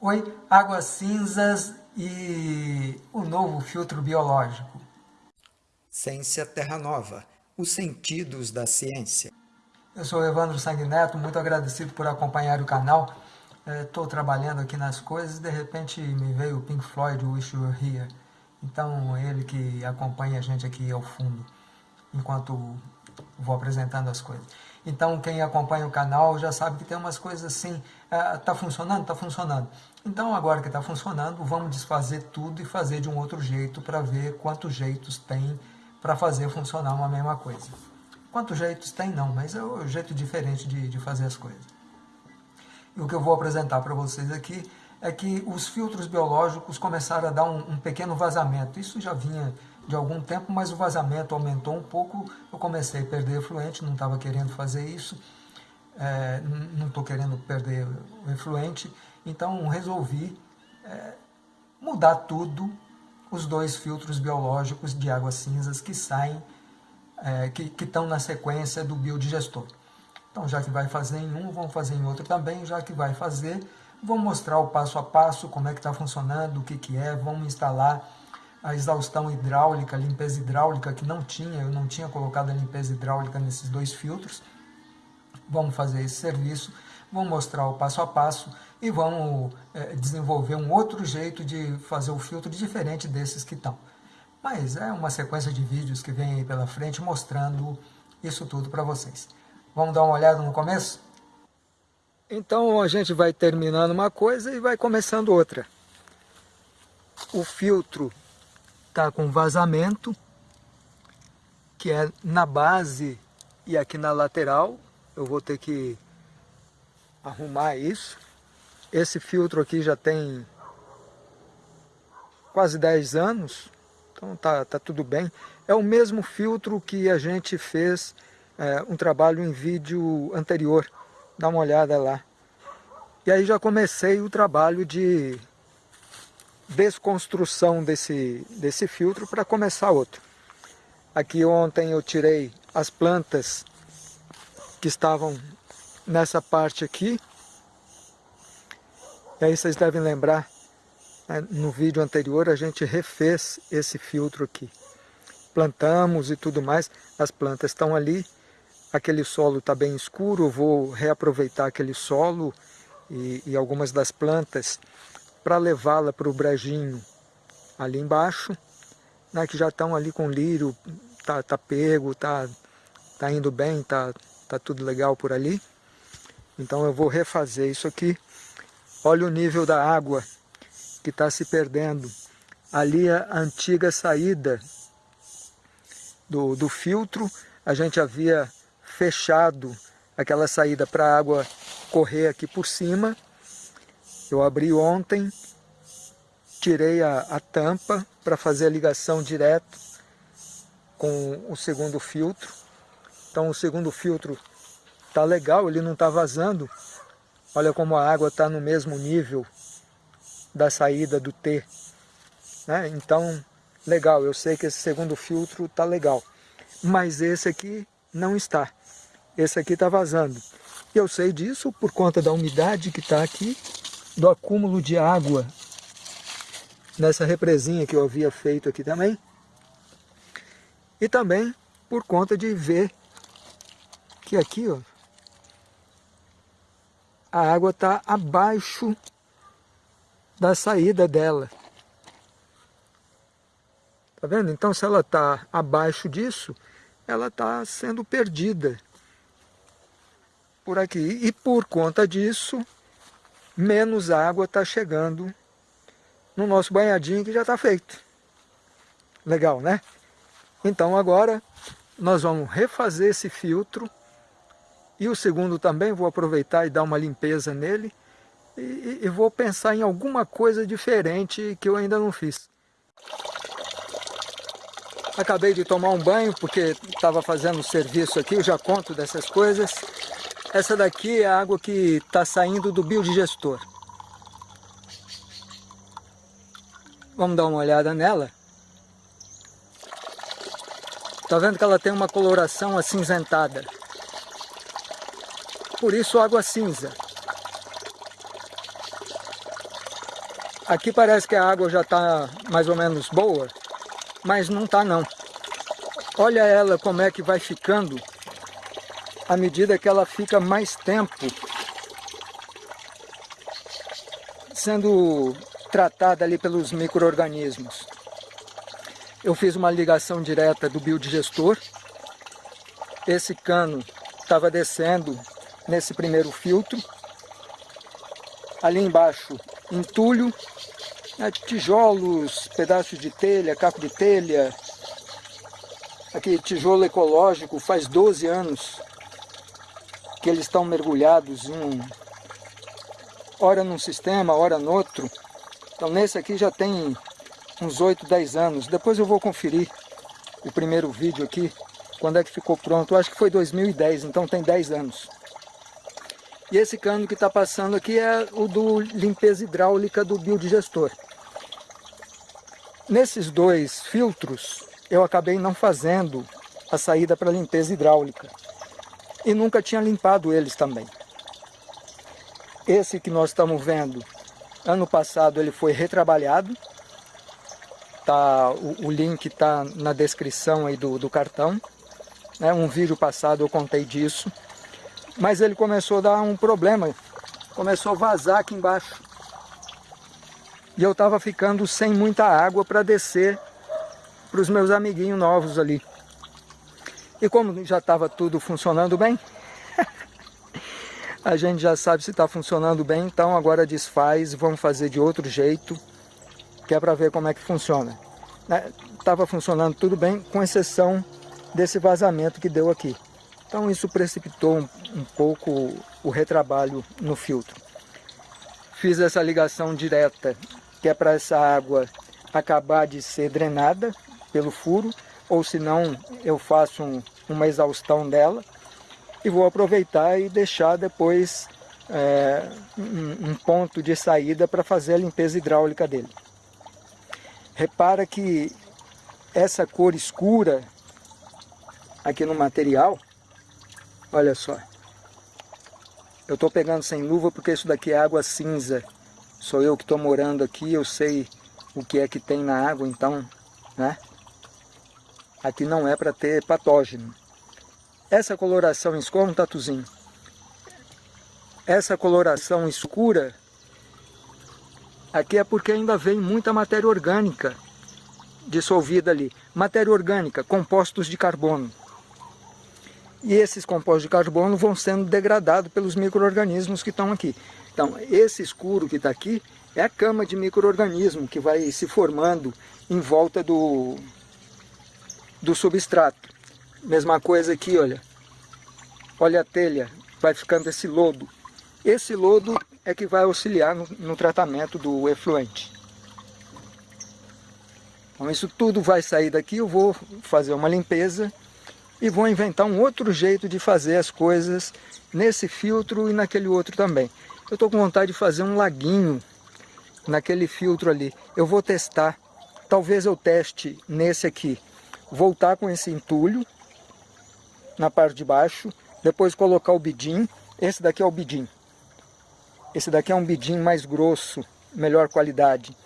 Oi, águas cinzas e o novo filtro biológico. Ciência Terra Nova, os sentidos da ciência. Eu sou Evandro Sanguineto, muito agradecido por acompanhar o canal. Estou é, trabalhando aqui nas coisas, de repente me veio o Pink Floyd, Wish You Were Here. Então, ele que acompanha a gente aqui ao fundo, enquanto vou apresentando as coisas. Então, quem acompanha o canal já sabe que tem umas coisas assim, está é, funcionando? Está funcionando. Então, agora que está funcionando, vamos desfazer tudo e fazer de um outro jeito para ver quantos jeitos tem para fazer funcionar uma mesma coisa. Quantos jeitos tem? Não, mas é um jeito diferente de, de fazer as coisas. E o que eu vou apresentar para vocês aqui é que os filtros biológicos começaram a dar um, um, pequeno vazamento. Isso já vinha de algum tempo, mas o vazamento aumentou um pouco. Eu comecei a perder efluente, não estava querendo fazer isso. É, não estou querendo perder o efluente. Então resolvi é, mudar tudo, os dois filtros biológicos de águas cinzas que saem, é, que estão na sequência do biodigestor. Então já que vai fazer em um, vamos fazer em outro também, já que vai fazer Vou mostrar o passo a passo, como é que está funcionando, o que, que é. Vamos instalar a exaustão hidráulica, limpeza hidráulica, que não tinha, eu não tinha colocado a limpeza hidráulica nesses dois filtros. Vamos fazer esse serviço, vamos mostrar o passo a passo e vamos é, desenvolver um outro jeito de fazer o filtro diferente desses que estão. Mas é uma sequência de vídeos que vem aí pela frente mostrando isso tudo para vocês. Vamos dar uma olhada no começo? Então a gente vai terminando uma coisa e vai começando outra. O filtro está com vazamento, que é na base e aqui na lateral. Eu vou ter que arrumar isso. Esse filtro aqui já tem quase 10 anos, então tá, tá tudo bem. É o mesmo filtro que a gente fez é, um trabalho em vídeo anterior dá uma olhada lá. E aí já comecei o trabalho de desconstrução desse, desse filtro para começar outro. Aqui ontem eu tirei as plantas que estavam nessa parte aqui. E aí vocês devem lembrar, né, no vídeo anterior a gente refez esse filtro aqui. Plantamos e tudo mais, as plantas estão ali aquele solo está bem escuro, vou reaproveitar aquele solo e, e algumas das plantas para levá-la para o brejinho ali embaixo, né, que já estão ali com lírio, tá, tá pego, tá, tá indo bem, tá, tá tudo legal por ali. Então eu vou refazer isso aqui. Olha o nível da água que está se perdendo. Ali a antiga saída do, do filtro, a gente havia fechado aquela saída para a água correr aqui por cima. Eu abri ontem, tirei a, a tampa para fazer a ligação direto com o segundo filtro. Então o segundo filtro está legal, ele não está vazando. Olha como a água está no mesmo nível da saída do T. Né? Então, legal, eu sei que esse segundo filtro está legal. Mas esse aqui não está esse aqui está vazando. Eu sei disso por conta da umidade que está aqui, do acúmulo de água nessa represinha que eu havia feito aqui também. E também por conta de ver que aqui ó, a água está abaixo da saída dela. Tá vendo? Então se ela está abaixo disso, ela está sendo perdida por aqui. E por conta disso, menos água está chegando no nosso banhadinho que já está feito. Legal, né? Então agora nós vamos refazer esse filtro e o segundo também vou aproveitar e dar uma limpeza nele e, e vou pensar em alguma coisa diferente que eu ainda não fiz. Acabei de tomar um banho porque estava fazendo serviço aqui, eu já conto dessas coisas. Essa daqui é a água que está saindo do biodigestor. Vamos dar uma olhada nela. Está vendo que ela tem uma coloração acinzentada. Por isso água cinza. Aqui parece que a água já está mais ou menos boa, mas não está não. Olha ela como é que vai ficando à medida que ela fica mais tempo sendo tratada ali pelos micro-organismos. Eu fiz uma ligação direta do biodigestor. Esse cano estava descendo nesse primeiro filtro. Ali embaixo, entulho, né, tijolos, pedaços de telha, caco de telha. Aqui, tijolo ecológico, faz 12 anos que eles estão mergulhados em hora num sistema, hora no outro. Então nesse aqui já tem uns 8, 10 anos. Depois eu vou conferir o primeiro vídeo aqui, quando é que ficou pronto. Eu acho que foi 2010, então tem 10 anos. E esse cano que está passando aqui é o do limpeza hidráulica do biodigestor. Nesses dois filtros, eu acabei não fazendo a saída para limpeza hidráulica e nunca tinha limpado eles também. Esse que nós estamos vendo, ano passado ele foi retrabalhado, tá, o, o link está na descrição aí do, do cartão, né, um vídeo passado eu contei disso, mas ele começou a dar um problema, começou a vazar aqui embaixo. E eu estava ficando sem muita água para descer para os meus amiguinhos novos ali. E como já estava tudo funcionando bem, a gente já sabe se está funcionando bem, então agora desfaz vamos fazer de outro jeito, que é para ver como é que funciona. Estava né, funcionando tudo bem, com exceção desse vazamento que deu aqui. Então isso precipitou um, um pouco o retrabalho no filtro. Fiz essa ligação direta, que é para essa água acabar de ser drenada pelo furo, ou senão eu faço um, uma exaustão dela e vou aproveitar e deixar depois é, um, um ponto de saída para fazer a limpeza hidráulica dele. Repara que essa cor escura aqui no material, olha só, eu estou pegando sem luva porque isso daqui é água cinza, sou eu que estou morando aqui, eu sei o que é que tem na água, então, né? Aqui não é para ter patógeno. Essa coloração escura, um tatuzinho. Essa coloração escura, aqui é porque ainda vem muita matéria orgânica dissolvida ali. Matéria orgânica, compostos de carbono. E esses compostos de carbono vão sendo degradados pelos micro-organismos que estão aqui. Então, esse escuro que está aqui é a cama de micro-organismo que vai se formando em volta do, do substrato. Mesma coisa aqui, olha. Olha a telha, vai ficando esse lodo. Esse lodo é que vai auxiliar no, no tratamento do efluente. Então isso tudo vai sair daqui, eu vou fazer uma limpeza e vou inventar um outro jeito de fazer as coisas nesse filtro e naquele outro também. Eu estou com vontade de fazer um laguinho naquele filtro ali. Eu vou testar, talvez eu teste nesse aqui voltar com esse entulho na parte de baixo, depois colocar o bidim, esse daqui é o bidim. Esse daqui é um bidim mais grosso, melhor qualidade.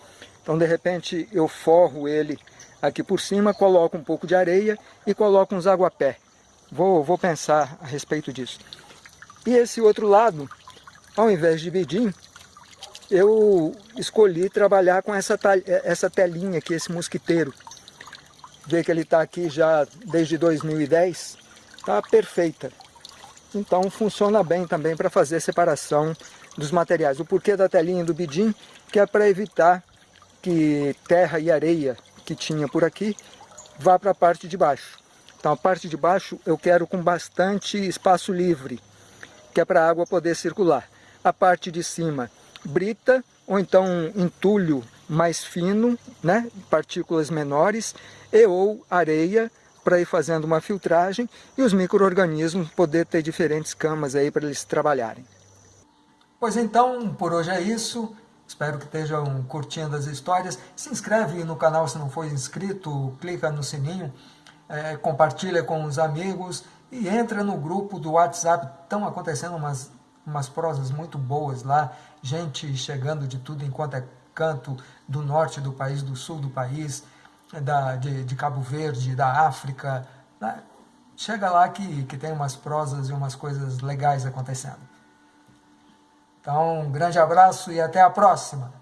Então de repente eu forro ele aqui por cima, coloco um pouco de areia e coloco uns aguapé. Vou, vou pensar a respeito disso. E esse outro lado, ao invés de bidim, eu escolhi trabalhar com essa, essa telinha aqui, esse mosquiteiro vê que ele está aqui já desde 2010, está perfeita. Então funciona bem também para fazer separação dos materiais. O porquê da telinha do bidim, que é para evitar que terra e areia que tinha por aqui vá para a parte de baixo. Então a parte de baixo eu quero com bastante espaço livre, que é para a água poder circular. A parte de cima brita ou então entulho mais fino, né, partículas menores, e ou areia para ir fazendo uma filtragem e os micro-organismos poder ter diferentes camas aí para eles trabalharem. Pois então, por hoje é isso. Espero que estejam curtindo as histórias. Se inscreve no canal se não for inscrito, clica no sininho, é, compartilha com os amigos e entra no grupo do WhatsApp. Estão acontecendo umas, umas prosas muito boas lá, gente chegando de tudo enquanto é canto do norte do país, do sul do país, da, de, de Cabo Verde, da África. Né? Chega lá que, que tem umas prosas e umas coisas legais acontecendo. Então, um grande abraço e até a próxima!